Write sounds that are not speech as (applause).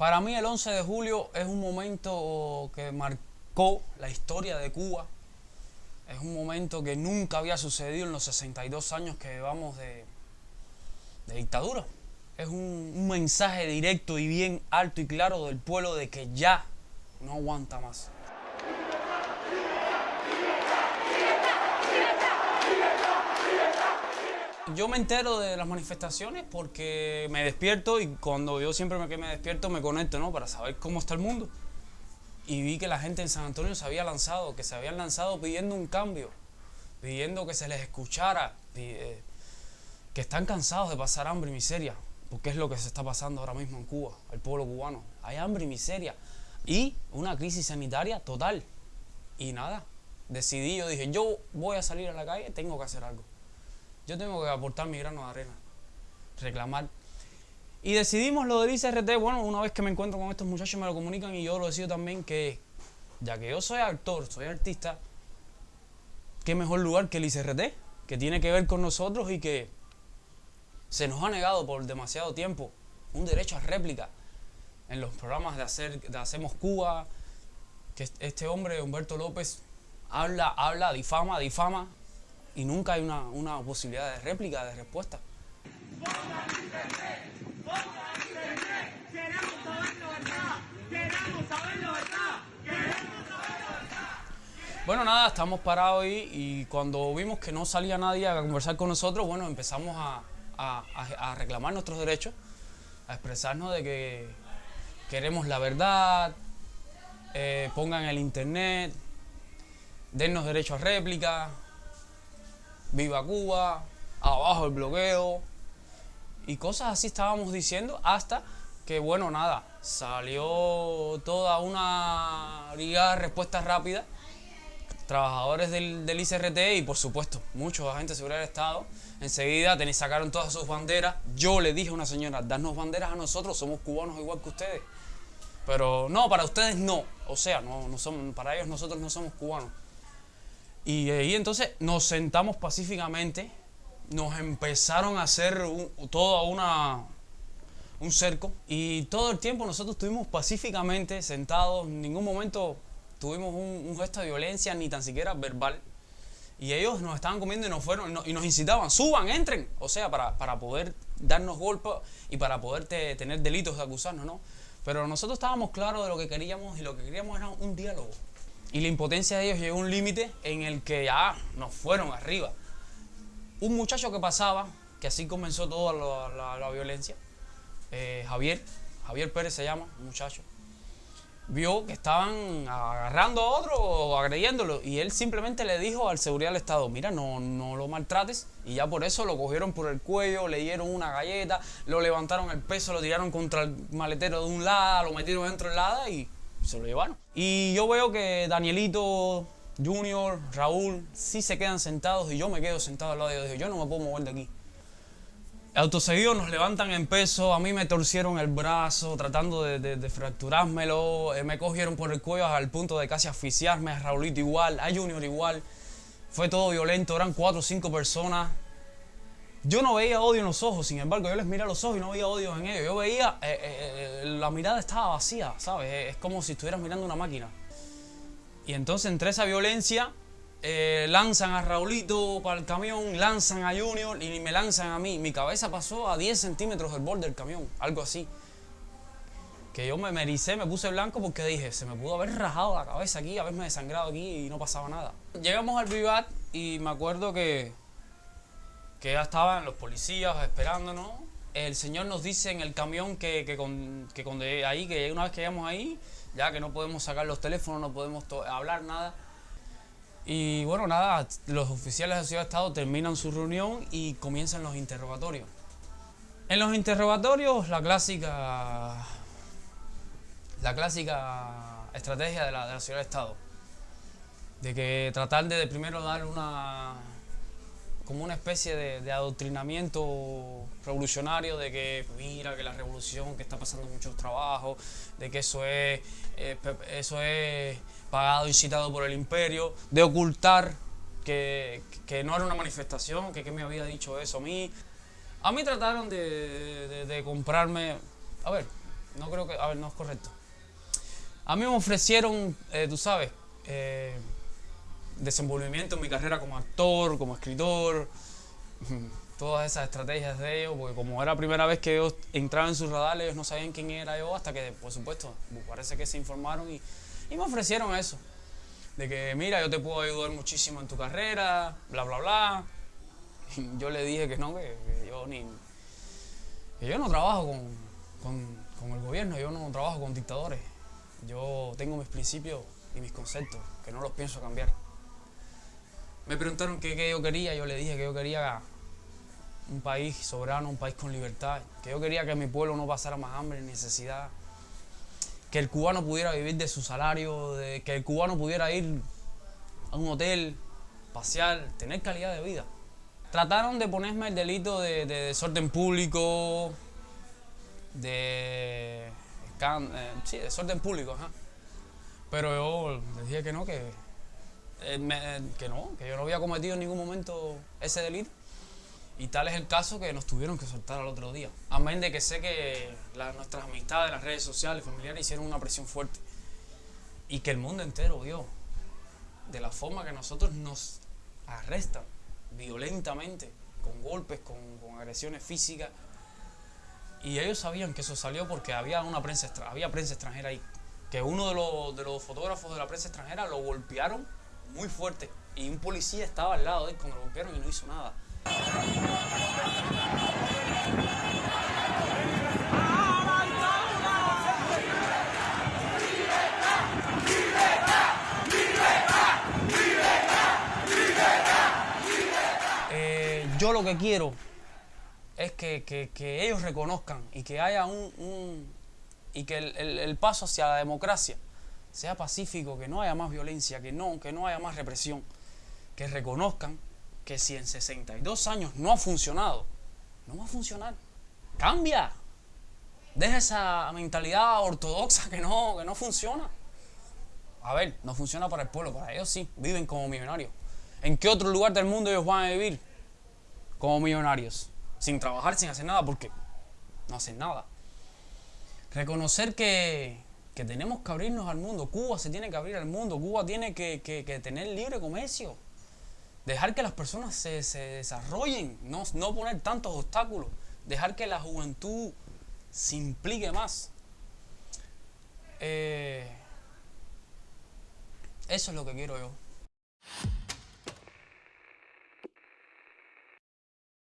Para mí el 11 de julio es un momento que marcó la historia de Cuba. Es un momento que nunca había sucedido en los 62 años que llevamos de, dictadura. Es un mensaje directo y bien alto y claro del pueblo de que ya no aguanta más. Yo me entero de las manifestaciones porque me despierto y cuando yo siempre que me despierto me conecto, ¿no? Para saber cómo está el mundo. Y vi que la gente en San Antonio se había lanzado, que se habían lanzado pidiendo un cambio, pidiendo que se les escuchara, eh, que están cansados de pasar hambre y miseria, porque es lo que se está pasando ahora mismo en Cuba, al pueblo cubano. Hay hambre y miseria y una crisis sanitaria total. Y nada, decidí, yo dije, yo voy a salir a la calle, tengo que hacer algo. Yo tengo que aportar mi grano de arena, reclamar. Y decidimos lo del ICRT, bueno, una vez que me encuentro con estos muchachos me lo comunican y yo lo decido también que, ya que yo soy actor, soy artista, qué mejor lugar que el ICRT, que tiene que ver con nosotros y que se nos ha negado por demasiado tiempo un derecho a réplica en los programas de, hacer, de Hacemos Cuba, que este hombre, Humberto López, habla, habla, difama, difama, y nunca hay una, una posibilidad de réplica, de respuesta. Bueno, nada, estamos parados y cuando vimos que no salía nadie a conversar con nosotros, bueno, empezamos a, a, a reclamar nuestros derechos, a expresarnos de que queremos la verdad, eh, pongan el internet, dennos derecho a réplica, viva Cuba, abajo el bloqueo y cosas así estábamos diciendo hasta que bueno nada, salió toda una brigada de respuesta rápida, trabajadores del, del, ICRT y por supuesto muchos agentes de seguridad del Estado, enseguida sacaron todas sus banderas, yo le dije a una señora, danos banderas a nosotros, somos cubanos igual que ustedes, pero no, para ustedes no, o sea, no, no somos, para ellos nosotros no somos cubanos. Y ahí entonces nos sentamos pacíficamente, nos empezaron a hacer un, todo una, un cerco y todo el tiempo nosotros estuvimos pacíficamente sentados, en ningún momento tuvimos un, gesto de violencia ni tan siquiera verbal. Y ellos nos estaban comiendo y nos fueron y nos incitaban, suban, entren, o sea, para, para poder darnos golpes y para poder te, tener delitos de acusarnos, ¿no? Pero nosotros estábamos claros de lo que queríamos y lo que queríamos era un diálogo. Y la impotencia de ellos llegó a un límite en el que ya nos fueron arriba. Un muchacho que pasaba, que así comenzó toda la, violencia, eh, Javier, Javier Pérez se llama, un muchacho, vio que estaban agarrando a otro o agrediéndolo y él simplemente le dijo al seguridad del Estado, mira, no, no lo maltrates y ya por eso lo cogieron por el cuello, le dieron una galleta, lo levantaron el peso, lo tiraron contra el maletero de un lado, lo metieron dentro del lado y se lo llevaron. Y yo veo que Danielito, Junior, Raúl, sí se quedan sentados y yo me quedo sentado al lado de ellos. Yo no me puedo mover de aquí. Autoseguido nos levantan en peso, a mí me torcieron el brazo tratando de, de, de fracturármelo, eh, me cogieron por el cuello al punto de casi asfixiarme, a Raulito igual, a Junior igual. Fue todo violento, eran cuatro o cinco personas. Yo no veía odio en los ojos, sin embargo, yo les miré a los ojos y no veía odio en ellos. Yo veía, eh, eh, la mirada estaba vacía, ¿sabes? Es como si estuvieras mirando una máquina. Y entonces entre esa violencia eh, lanzan a Raulito para el camión, lanzan a Junior y me lanzan a mí. Mi cabeza pasó a 10 centímetros del borde del camión, algo así. Que yo me mericé, me puse blanco porque dije, se me pudo haber rajado la cabeza aquí, haberme desangrado aquí y no pasaba nada. Llegamos al Vivat y me acuerdo que, que ya estaban los policías esperándonos. El señor nos dice en el camión que, que, con, que con ahí, que una vez que llegamos ahí, ya que no podemos sacar los teléfonos, no podemos hablar nada. Y bueno, nada, los oficiales de la Ciudad de Estado terminan su reunión y comienzan los interrogatorios. En los interrogatorios, la clásica, la clásica estrategia de la, de Ciudad de Estado, de que tratar de, de primero dar una, como una especie de, adoctrinamiento revolucionario de que mira que la revolución que está pasando muchos trabajos de que eso es eh, eso es pagado incitado por el imperio de ocultar que, que no era una manifestación que, que me había dicho eso a mí a mí trataron de, de, de comprarme a ver no creo que, a ver, no es correcto. A mí me ofrecieron, eh, tú sabes, eh, desenvolvimiento en mi carrera como actor, como escritor, (laughs) todas esas estrategias de ellos, porque como era la primera vez que ellos entraban en sus radares, ellos no sabían quién era yo, hasta que, por supuesto, parece que se informaron y, me ofrecieron eso. De que, mira, yo te puedo ayudar muchísimo en tu carrera, bla, bla, bla. Yo le dije que no, que, yo ni... Que yo no trabajo con, con el gobierno, yo no trabajo con dictadores. Yo tengo mis principios y mis conceptos, que no los pienso cambiar. Me preguntaron qué, yo quería, yo le dije que yo quería un país soberano, un país con libertad, que yo quería que mi pueblo no pasara más hambre ni necesidad, que el cubano pudiera vivir de su salario, que el cubano pudiera ir a un hotel, pasear, tener calidad de vida. Trataron de ponerme el delito de, de desorden público, de eh, sí, desorden público. Pero yo les dije que no, que, eh, que no, que yo no había cometido en ningún momento ese delito. Y tal es el caso que nos tuvieron que soltar al otro día. Amén de que sé que nuestras amistades, las redes sociales, familiares hicieron una presión fuerte. Y que el mundo entero vio de la forma que nosotros nos arrestan violentamente, con golpes, con, con agresiones físicas, y ellos sabían que eso salió porque había una prensa, había prensa extranjera ahí. Que uno de los, de los fotógrafos de la prensa extranjera lo golpearon muy fuerte. Y un policía estaba al lado de él cuando lo golpearon y no hizo nada. Eh, yo lo que quiero es que, ellos reconozcan y que haya un, y que el, paso hacia la democracia sea pacífico, que no haya más violencia, que no, que no haya más represión, que reconozcan que si en 62 años no ha funcionado, no va a funcionar. Cambia. Deja esa mentalidad ortodoxa que no, que no funciona. A ver, no funciona para el pueblo, para ellos sí, viven como millonarios. ¿En qué otro lugar del mundo ellos van a vivir como millonarios? sin trabajar, sin hacer nada, porque no hacen nada. Reconocer que, tenemos que abrirnos al mundo. Cuba se tiene que abrir al mundo. Cuba tiene que, tener libre comercio. Dejar que las personas se, desarrollen, no, no poner tantos obstáculos. Dejar que la juventud se implique más. Eh, eso es lo que quiero yo.